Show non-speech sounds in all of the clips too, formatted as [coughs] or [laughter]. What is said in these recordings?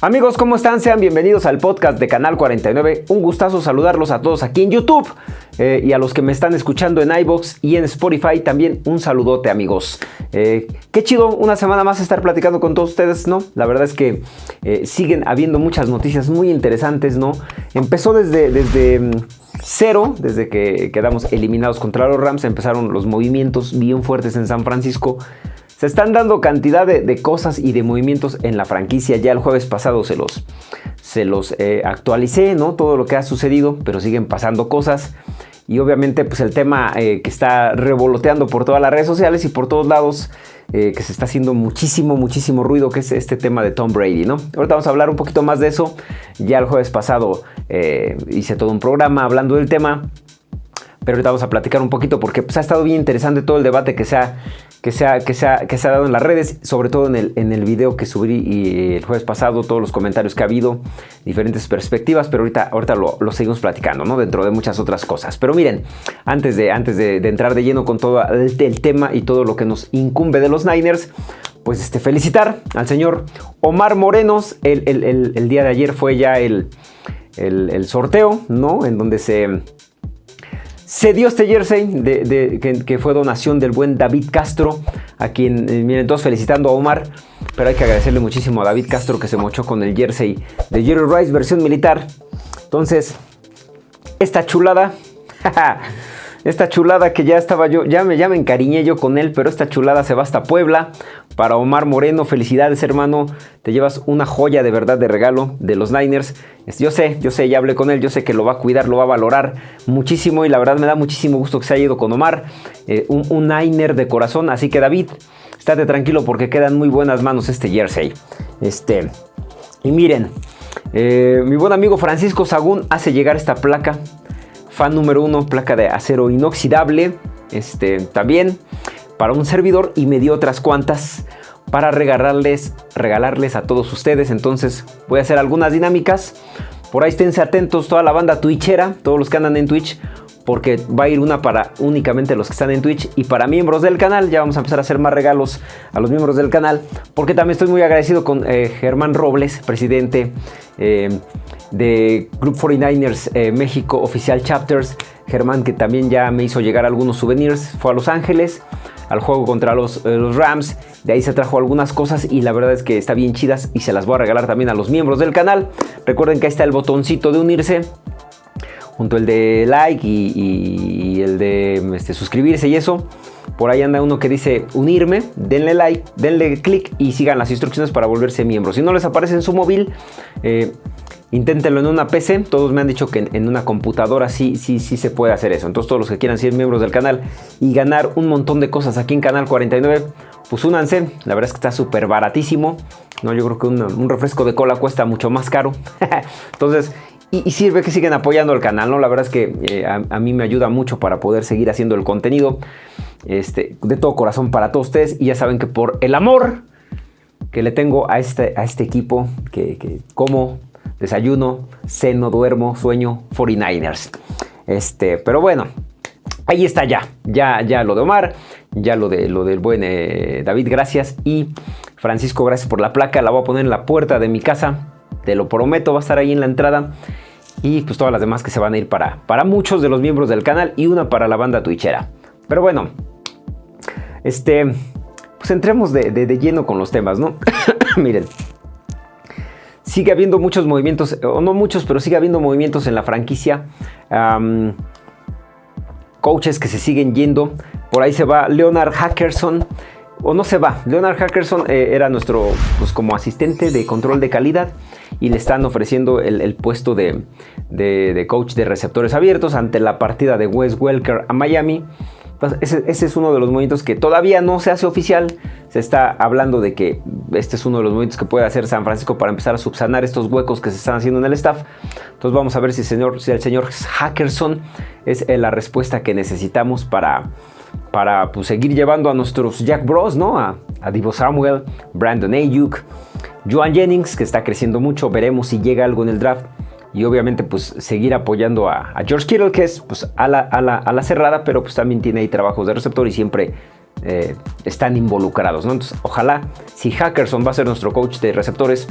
Amigos, ¿cómo están? Sean bienvenidos al podcast de Canal 49. Un gustazo saludarlos a todos aquí en YouTube eh, y a los que me están escuchando en iBox y en Spotify también un saludote, amigos. Eh, qué chido una semana más estar platicando con todos ustedes, ¿no? La verdad es que eh, siguen habiendo muchas noticias muy interesantes, ¿no? Empezó desde, desde mm, cero, desde que quedamos eliminados contra los Rams, empezaron los movimientos bien fuertes en San Francisco. Se están dando cantidad de, cosas y de movimientos en la franquicia. Ya el jueves pasado se los, se los eh, actualicé, ¿no? Todo lo que ha sucedido, pero siguen pasando cosas. Y obviamente pues el tema eh, que está revoloteando por todas las redes sociales y por todos lados, eh, que se está haciendo muchísimo, muchísimo ruido, que es este tema de Tom Brady, ¿no? Ahorita vamos a hablar un poquito más de eso. Ya el jueves pasado hice todo un programa hablando del tema pero ahorita vamos a platicar un poquito porque pues, ha estado bien interesante todo el debate que se ha, que se que se que se ha dado en las redes, sobre todo en el, en el video que subí el jueves pasado, todos los comentarios que ha habido, diferentes perspectivas, pero ahorita, ahorita lo, seguimos platicando, ¿no? Dentro de muchas otras cosas. Pero miren, antes de, antes de, entrar de lleno con todo el, tema y todo lo que nos incumbe de los Niners, pues este, felicitar al señor Omar Morenos. El, el día de ayer fue ya el, sorteo, ¿no? En donde se se dio este jersey que, fue donación del buen David Castro, a quien, eh, miren, todos felicitando a Omar, pero hay que agradecerle muchísimo a David Castro que se mochó con el jersey de Jerry Rice versión militar. Entonces, esta chulada, [laughs] esta chulada que ya estaba yo, ya me, ya me encariñé yo con él, pero esta chulada se va hasta Puebla. Para Omar Moreno, felicidades hermano, te llevas una joya de verdad de regalo de los Niners. Yo sé, yo sé, ya hablé con él, yo sé que lo va a cuidar, lo va a valorar muchísimo y la verdad me da muchísimo gusto que se haya ido con Omar, eh, un, Niner de corazón, así que David, estate tranquilo porque quedan muy buenas manos este jersey. Este, y miren, eh, mi buen amigo Francisco Sagún hace llegar esta placa, fan número uno, placa de acero inoxidable, este, también para un servidor y me dio otras cuantas para regalarles, regalarles a todos ustedes. Entonces voy a hacer algunas dinámicas. Por ahí esténse atentos toda la banda twitchera, todos los que andan en Twitch, porque va a ir una para únicamente los que están en Twitch y para miembros del canal. Ya vamos a empezar a hacer más regalos a los miembros del canal, porque también estoy muy agradecido con eh, Germán Robles, presidente eh, de Group 49ers eh, México Oficial Chapters. Germán que también ya me hizo llegar algunos souvenirs, fue a Los Ángeles al juego contra los, Rams. De ahí se trajo algunas cosas y la verdad es que está bien chidas y se las voy a regalar también a los miembros del canal. Recuerden que ahí está el botoncito de unirse. Junto el de like y, el de este, suscribirse y eso. Por ahí anda uno que dice unirme, denle like, denle click y sigan las instrucciones para volverse miembros. Si no les aparece en su móvil, eh, Inténtenlo en una PC, todos me han dicho que en, una computadora sí, sí, sí se puede hacer eso. Entonces todos los que quieran ser miembros del canal y ganar un montón de cosas aquí en Canal 49, pues únanse. La verdad es que está súper baratísimo. No, yo creo que un, refresco de cola cuesta mucho más caro. [laughs] Entonces, y, sirve que siguen apoyando el canal, ¿no? La verdad es que eh, a, mí me ayuda mucho para poder seguir haciendo el contenido. Este, de todo corazón para todos ustedes. Y ya saben que por el amor que le tengo a este, a este equipo, que, que como desayuno, ceno, duermo, sueño, 49ers. Este, pero bueno, ahí está ya, ya, ya lo de Omar, ya lo, de, lo del buen eh, David, gracias. Y Francisco, gracias por la placa, la voy a poner en la puerta de mi casa, te lo prometo, va a estar ahí en la entrada. Y pues todas las demás que se van a ir para, para muchos de los miembros del canal y una para la banda twitchera. Pero bueno, este, pues entremos de, de lleno con los temas, ¿no? [coughs] Miren, sigue habiendo muchos movimientos, o no muchos, pero sigue habiendo movimientos en la franquicia. coaches que se siguen yendo. Por ahí se va Leonard Hackerson. O no se va. Leonard Hackerson eh, era nuestro pues, como asistente de control de calidad y le están ofreciendo el, puesto de, coach de receptores abiertos ante la partida de Wes Welker a Miami. Ese, es uno de los movimientos que todavía no se hace oficial. Se está hablando de que este es uno de los movimientos que puede hacer San Francisco para empezar a subsanar estos huecos que se están haciendo en el staff. Entonces vamos a ver si el señor, si el señor Hackerson es eh, la respuesta que necesitamos para, para pues, seguir llevando a nuestros Jack Bros, ¿no? A, a Divo Samuel, Brandon Ayuk, Joan Jennings, que está creciendo mucho. Veremos si llega algo en el draft y obviamente pues seguir apoyando a, George Kittle que es pues a la, a, la, cerrada pero pues también tiene ahí trabajos de receptor y siempre eh, están involucrados ¿no? entonces ojalá si Hackerson va a ser nuestro coach de receptores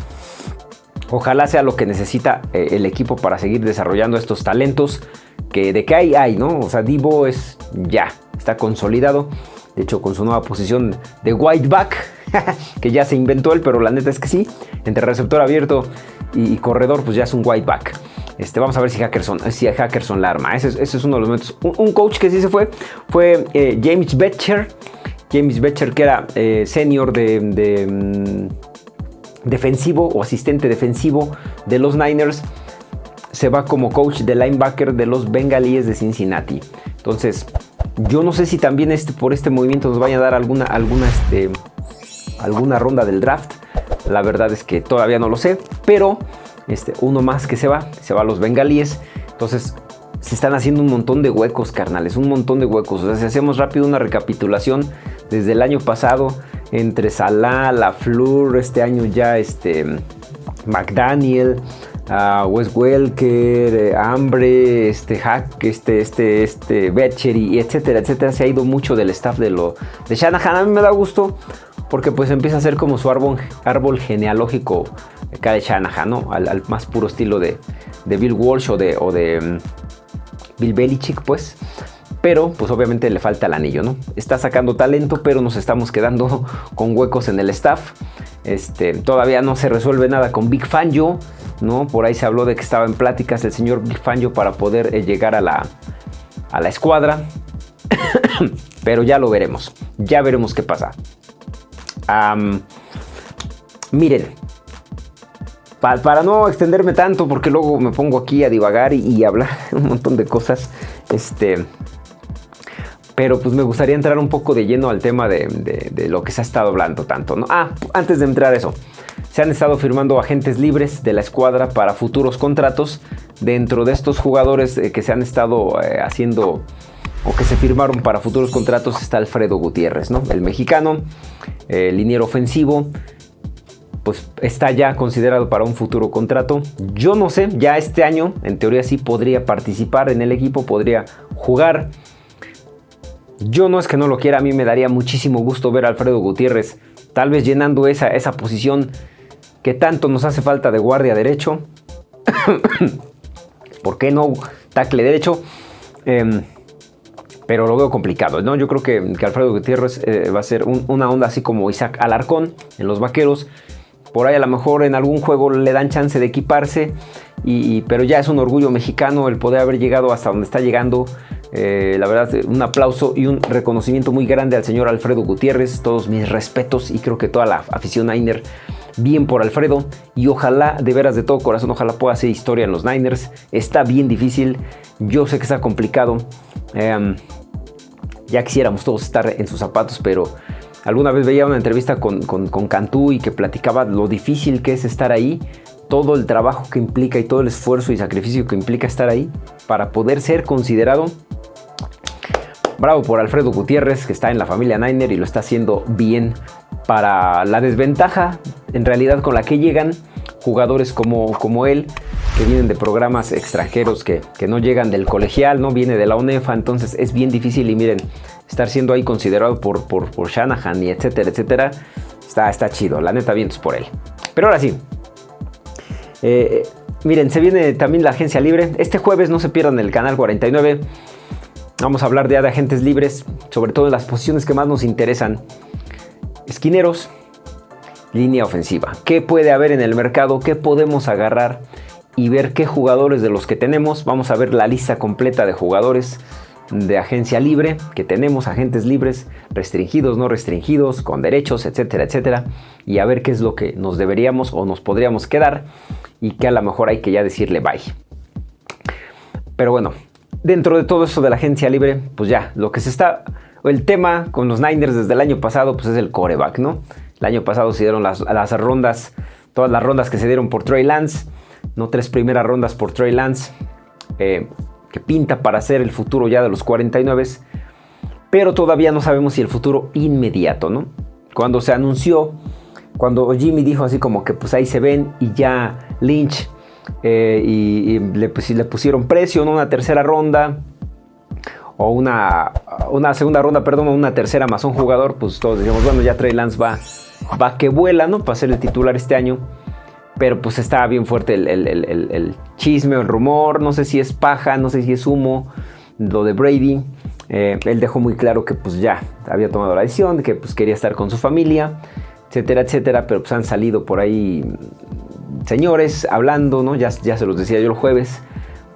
Ojalá sea lo que necesita eh, el equipo para seguir desarrollando estos talentos que de que hay, hay, ¿no? O sea, Divo es ya, está consolidado. De hecho, con su nueva posición de white back, [laughs] que ya se inventó él, pero la neta es que sí, entre receptor abierto y, corredor, pues ya es un white back. Este, vamos a ver si Hackerson, si Hackerson la arma. Ese, es uno de los momentos. Un, coach que sí se fue fue eh, James Betcher. James Betcher, que era eh, senior de, mm, defensivo o asistente defensivo de los Niners, se va como coach de linebacker de los Bengalíes de Cincinnati. Entonces, yo no sé si también este, por este movimiento nos vaya a dar alguna, alguna, este, alguna ronda del draft. La verdad es que todavía no lo sé, pero este, uno más que se va, se va a los bengalíes. Entonces se están haciendo un montón de huecos, carnales, un montón de huecos. O sea, si hacemos rápido una recapitulación desde el año pasado, entre Salah, La Fleur, este año ya este, McDaniel, uh, Wes Welker, eh, Hambre, este Hack, este, este, este y etcétera, etcétera. Se ha ido mucho del staff de lo de Shanahan. A mí me da gusto porque pues empieza a ser como su árbol, genealógico acá de Shanahan, ¿no? Al, más puro estilo de, Bill Walsh o de, o de mm, Bill Belichick, pues. Pero, pues obviamente le falta el anillo, ¿no? Está sacando talento, pero nos estamos quedando [laughs] con huecos en el staff. Este, todavía no se resuelve nada con Big Fangio, ¿no? Por ahí se habló de que estaba en pláticas el señor Fangio para poder eh, llegar a la, a la escuadra. [coughs] pero ya lo veremos. Ya veremos qué pasa miren, para no extenderme tanto, porque luego me pongo aquí a divagar y, hablar [laughs] un montón de cosas, este, pero pues me gustaría entrar un poco de lleno al tema de, lo que se ha estado hablando tanto. Ah, antes de entrar eso, se han estado firmando agentes libres de la escuadra para futuros contratos. Dentro de estos jugadores eh, que se han estado eh, haciendo o que se firmaron para futuros contratos está Alfredo Gutiérrez, ¿no? El mexicano, el liniero ofensivo, pues está ya considerado para un futuro contrato. Yo no sé, ya este año en teoría sí podría participar en el equipo, podría jugar. Yo no es que no lo quiera, a mí me daría muchísimo gusto ver a Alfredo Gutiérrez tal vez llenando esa, esa posición que tanto nos hace falta de guardia derecho. [coughs] ¿Por qué no tackle derecho? Em, pero lo veo complicado, ¿no? Yo creo que, Alfredo Gutiérrez eh, va a ser una onda así como Isaac Alarcón en los Vaqueros. Por ahí a lo mejor en algún juego le dan chance de equiparse, y, pero ya es un orgullo mexicano el poder haber llegado hasta donde está llegando. Eh, la verdad, un aplauso y un reconocimiento muy grande al señor Alfredo Gutiérrez. Todos mis respetos y creo que toda la afición Niner bien por Alfredo y ojalá, de veras de todo corazón, ojalá pueda hacer historia en los Niners. Está bien difícil, yo sé que está complicado. Em, ya quisiéramos todos estar en sus zapatos, pero alguna vez veía una entrevista con, con, Cantú y que platicaba lo difícil que es estar ahí, todo el trabajo que implica y todo el esfuerzo y sacrificio que implica estar ahí para poder ser considerado. Bravo por Alfredo Gutiérrez, que está en la familia Niner y lo está haciendo bien para la desventaja en realidad con la que llegan jugadores como, como él, que vienen de programas extranjeros que, no llegan del colegial, no viene de la UNEFA, entonces es bien difícil y miren, estar siendo ahí considerado por, por, por Shanahan y etcétera, etcétera, está, está chido, la neta vientos por él. Pero ahora sí, eh, miren, se viene también la agencia libre, este jueves no se pierdan el canal 49, vamos a hablar de agentes libres, sobre todo en las posiciones que más nos interesan, esquineros, línea ofensiva. ¿Qué puede haber en el mercado? ¿Qué podemos agarrar? y ver qué jugadores de los que tenemos. Vamos a ver la lista completa de jugadores de agencia libre que tenemos, agentes libres, restringidos, no restringidos, con derechos, etcétera, etcétera. Y a ver qué es lo que nos deberíamos o nos podríamos quedar y que a lo mejor hay que ya decirle bye. Pero bueno, dentro de todo eso de la agencia libre, pues ya, lo que se está... El tema con los Niners desde el año pasado, pues es el coreback, ¿no? El año pasado se dieron las, las rondas, todas las rondas que se dieron por Trey Lance no tres primeras rondas por Trey Lance, eh, que pinta para ser el futuro ya de los 49, pero todavía no sabemos si el futuro inmediato, ¿no? Cuando se anunció, cuando Jimmy dijo así como que pues ahí se ven y ya Lynch eh, y, le, pues, le, pusieron precio, ¿no? Una tercera ronda o una, una segunda ronda, perdón, una tercera más un jugador, pues todos decíamos, bueno, ya Trey Lance va, va que vuela, ¿no? Para ser el titular este año. pero pues estaba bien fuerte el, chisme o el rumor, no sé si es paja, no sé si es humo, lo de Brady. Eh, él dejó muy claro que pues ya había tomado la decisión, que pues quería estar con su familia, etcétera, etcétera, pero pues han salido por ahí señores hablando, ¿no? Ya, ya se los decía yo el jueves,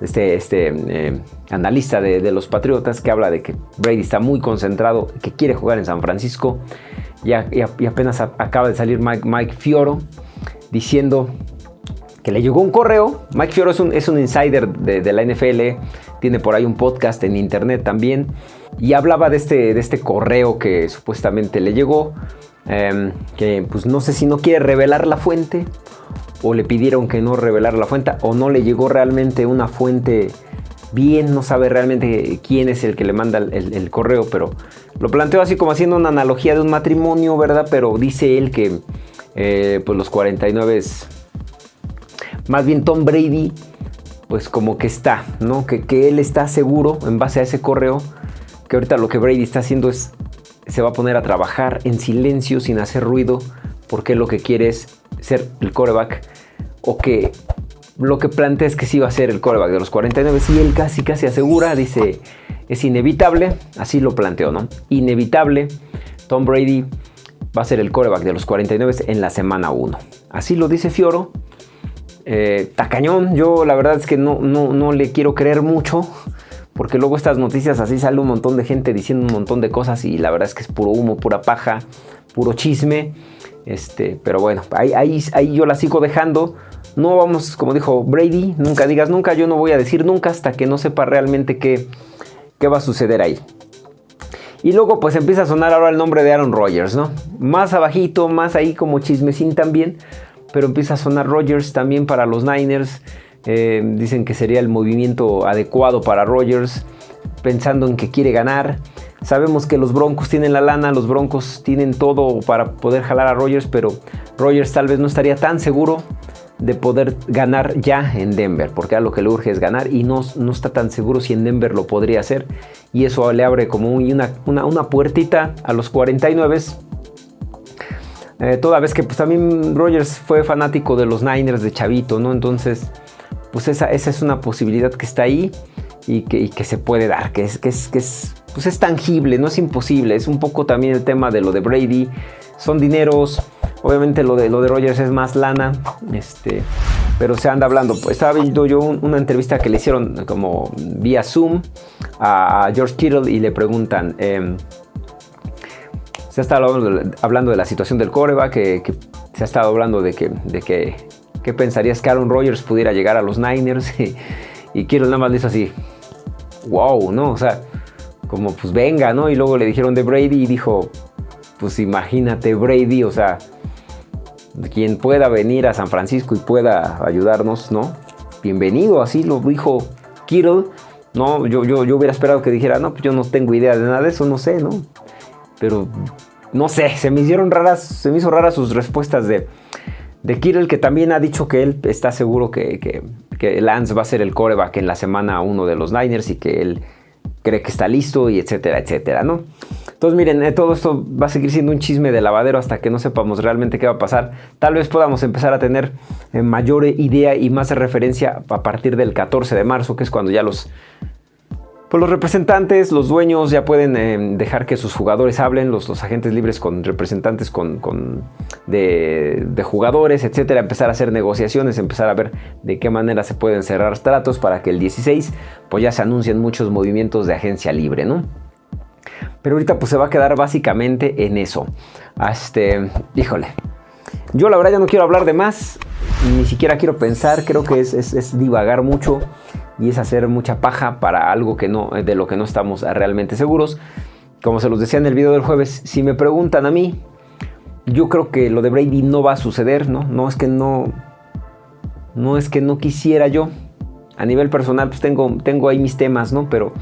este, este eh, analista de, los Patriotas que habla de que Brady está muy concentrado, que quiere jugar en San Francisco. Y, apenas acaba de salir Mike, Fioro diciendo que le llegó un correo. Mike Fioro es un, es un insider de, la NFL, tiene por ahí un podcast en internet también. Y hablaba de este, de este correo que supuestamente le llegó. Em, que pues no sé si no quiere revelar la fuente o le pidieron que no revelara la fuente o no le llegó realmente una fuente bien, no sabe realmente quién es el que le manda el, correo, pero lo planteó así como haciendo una analogía de un matrimonio, ¿verdad? Pero dice él que eh, pues los 49 es más bien Tom Brady, pues como que está, ¿no? Que, que él está seguro en base a ese correo, que ahorita lo que Brady está haciendo es, se va a poner a trabajar en silencio, sin hacer ruido, porque lo que quiere es ser el coreback o que lo que plantea es que sí va a ser el coreback de los 49 y él casi casi asegura, dice, es inevitable, así lo planteó, ¿no? Inevitable, Tom Brady va a ser el coreback de los 49 en la semana 1. Así lo dice Fioro. Eh, tacañón, yo la verdad es que no, no, no le quiero creer mucho, porque luego estas noticias así sale un montón de gente diciendo un montón de cosas y la verdad es que es puro humo, pura paja, puro chisme. Este, pero bueno, ahí, ahí, yo la sigo dejando. No vamos, como dijo Brady, nunca digas nunca, yo no voy a decir nunca hasta que no sepa realmente qué, qué va a suceder ahí. Y luego pues empieza a sonar ahora el nombre de Aaron Rodgers, ¿no? Más abajito, más ahí como chismecín también, pero empieza a sonar Rodgers también para los Niners. Eh, dicen que sería el movimiento adecuado para Rodgers, pensando en que quiere ganar. Sabemos que los Broncos tienen la lana, los Broncos tienen todo para poder jalar a Rogers, pero Rogers tal vez no estaría tan seguro de poder ganar ya en Denver, porque a lo que le urge es ganar y no, está tan seguro si en Denver lo podría hacer. Y eso le abre como una, una, puertita a los 49. Eh, toda vez que pues también Rogers fue fanático de los Niners de Chavito. Entonces, pues esa, es una posibilidad que está ahí y que, se puede dar, que es pues es tangible, no es imposible. Es un poco también el tema de lo de Brady. Son dineros. Obviamente lo de, lo de Rogers es más lana. Este, pero se anda hablando. Pues, estaba viendo yo una entrevista que le hicieron como vía Zoom a, George Kittle y le preguntan. Em, se ha estado hablando de, la situación del coreback, que, que, se ha estado hablando de que, de que, ¿qué pensarías que Aaron Rodgers pudiera llegar a los Niners? [laughs] y, Kittle nada más dice así, wow, ¿no? O sea, como pues venga, ¿no? Y luego le dijeron de Brady y dijo, pues imagínate Brady, o sea, quien pueda venir a San Francisco y pueda ayudarnos, ¿no? Bienvenido, así lo dijo Kittle, ¿no? Yo, yo, yo hubiera esperado que dijera, no, pues yo no tengo idea de nada de eso, no sé, ¿no? Pero, no sé, se me hicieron raras, se me hizo raras sus respuestas de, de Kittle, que también ha dicho que él está seguro que, que, Lance va a ser el coreback en la semana 1 de los Niners y que él cree que está listo y etcétera, etcétera, ¿no? Entonces miren, eh, todo esto va a seguir siendo un chisme de lavadero hasta que no sepamos realmente qué va a pasar. Tal vez podamos empezar a tener eh, mayor idea y más referencia a partir del 14 de marzo, que es cuando ya los pues los representantes, los dueños ya pueden eh, dejar que sus jugadores hablen, los, agentes libres con representantes con, de, jugadores, etcétera, empezar a hacer negociaciones, empezar a ver de qué manera se pueden cerrar tratos para que el 16 pues ya se anuncien muchos movimientos de agencia libre, ¿no? Pero ahorita pues se va a quedar básicamente en eso. Este, híjole, yo la verdad ya no quiero hablar de más, ni siquiera quiero pensar, creo que es divagar mucho y es hacer mucha paja para algo que no, de lo que no estamos realmente seguros. Como se los decía en el video del jueves, si me preguntan a mí, yo creo que lo de Brady no va a suceder, ¿no? No es que no, no es que no quisiera yo. A nivel personal, pues tengo, tengo ahí mis temas, ¿no? Pero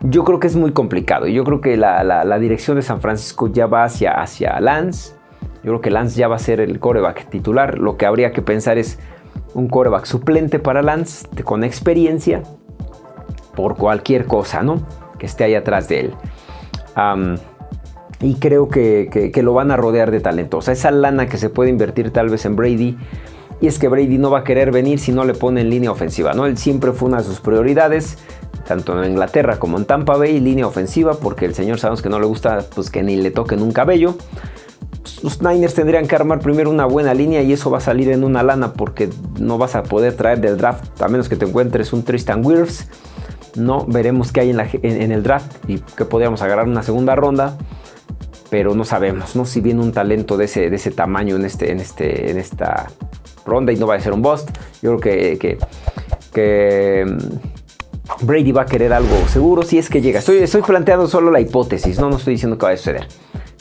yo creo que es muy complicado. Yo creo que la, la dirección de San Francisco ya va hacia, hacia Lance. Yo creo que Lance ya va a ser el coreback titular. Lo que habría que pensar es un coreback suplente para Lance con experiencia por cualquier cosa, ¿no? Que esté ahí atrás de él. y creo que, lo van a rodear de talento. Esa lana que se puede invertir tal vez en Brady, Y es que Brady no va a querer venir si no le pone en línea ofensiva, ¿no? Él siempre fue una de sus prioridades, tanto en Inglaterra como en Tampa Bay, línea ofensiva, porque el señor sabemos que no le gusta pues que ni le toquen un cabello. Los Niners tendrían que armar primero una buena línea y eso va a salir en una lana porque no vas a poder traer del draft, a menos que te encuentres un Tristan Wirfs. No, veremos qué hay en, el draft y que podríamos agarrar una segunda ronda pero no sabemos, ¿no? Si viene un talento de ese, de ese tamaño en, este, en, este, en esta ronda y no va a ser un bust, yo creo que, que, mm, Brady va a querer algo seguro si es que llega. Estoy, estoy planteando solo la hipótesis, no, no estoy diciendo que va a suceder.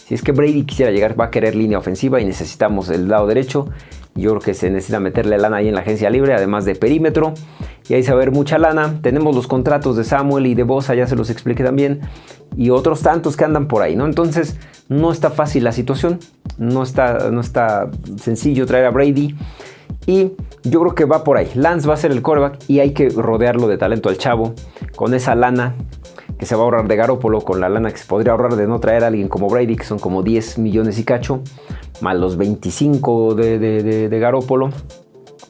Si es que Brady quisiera llegar, va a querer línea ofensiva y necesitamos el lado derecho. Yo creo que se necesita meterle lana ahí en la agencia libre, además de perímetro. Y ahí se va a ver mucha lana. Tenemos los contratos de Samuel y de Bosa, ya se los expliqué también. Y otros tantos que andan por ahí, ¿no? Entonces, no está fácil la situación. No está, no está sencillo traer a Brady. Y yo creo que va por ahí. Lance va a ser el coreback y hay que rodearlo de talento al chavo. Con esa lana que se va a ahorrar de Garópolo con la lana que se podría ahorrar de no traer a alguien como Brady, que son como 10 millones y cacho, más los 25 de, de, Garópolo.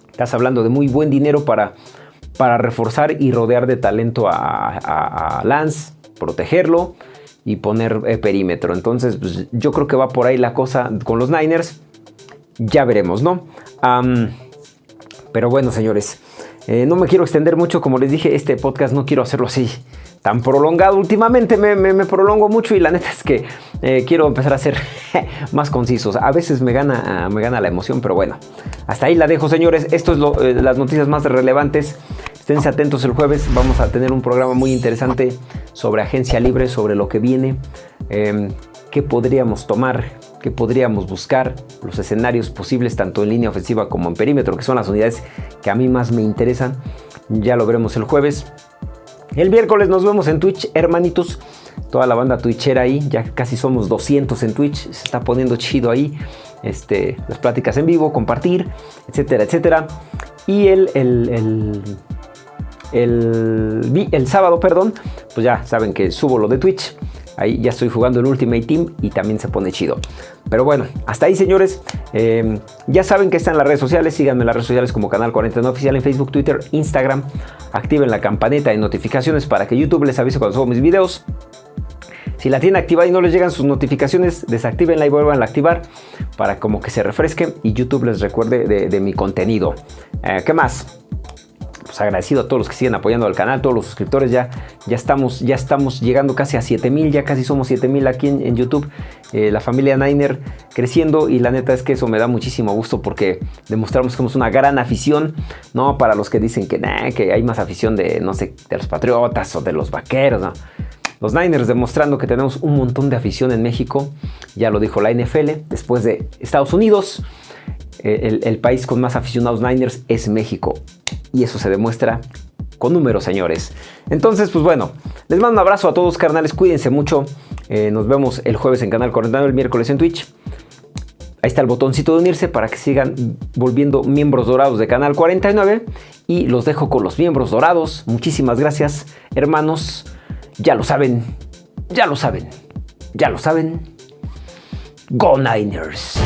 Estás hablando de muy buen dinero para, para reforzar y rodear de talento a, Lance, protegerlo y poner eh, perímetro. Entonces, pues, yo creo que va por ahí la cosa con los Niners. Ya veremos, ¿no? pero bueno, señores, eh, no me quiero extender mucho. Como les dije, este podcast no quiero hacerlo así tan prolongado. Últimamente me, prolongo mucho y la neta es que eh, quiero empezar a ser [laughs] más concisos. A veces me gana, me gana la emoción, pero bueno. Hasta ahí la dejo, señores. Esto es eh, las noticias más relevantes. Esténse atentos el jueves. Vamos a tener un programa muy interesante sobre agencia libre, sobre lo que viene. Em, qué podríamos tomar, qué podríamos buscar, los escenarios posibles tanto en línea ofensiva como en perímetro, que son las unidades que a mí más me interesan. Ya lo veremos el jueves. El miércoles nos vemos en Twitch, hermanitos. Toda la banda twitchera ahí, ya casi somos 200 en Twitch, se está poniendo chido ahí. Este, las pláticas en vivo, compartir, etcétera, etcétera. Y el, el, el, el sábado, perdón, pues ya saben que subo lo de Twitch. Ahí ya estoy jugando el Ultimate Team y también se pone chido. Pero bueno, hasta ahí señores. Em, ya saben que están en las redes sociales. Síganme en las redes sociales como Canal 49 Oficial en Facebook, Twitter, Instagram. Activen la campanita de notificaciones para que YouTube les avise cuando subo mis videos. Si la tienen activada y no les llegan sus notificaciones, desactivenla y vuelvan a activar para como que se refresquen y YouTube les recuerde de, mi contenido. Eh, ¿Qué más? Pues agradecido a todos los que siguen apoyando al canal, todos los suscriptores, ya, ya, estamos, ya estamos llegando casi a 7000, ya casi somos 7000 aquí en, YouTube, eh, la familia Niner creciendo y la neta es que eso me da muchísimo gusto porque demostramos que somos una gran afición, ¿no? Para los que dicen que, que hay más afición de, no sé, de los Patriotas o de los Vaqueros, ¿no? Los Niners demostrando que tenemos un montón de afición en México, ya lo dijo la NFL, después de Estados Unidos, eh, el, país con más aficionados Niners es México. Y eso se demuestra con números, señores. Entonces, pues bueno, les mando un abrazo a todos, carnales. Cuídense mucho. Eh, nos vemos el jueves en Canal 49, el miércoles en Twitch. Ahí está el botoncito de unirse para que sigan volviendo miembros dorados de Canal 49. Y los dejo con los miembros dorados. Muchísimas gracias, hermanos. Ya lo saben, ya lo saben, ya lo saben. Go Niners.